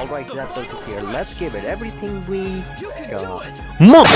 Alright, that's also here. Let's give it everything we got. Mother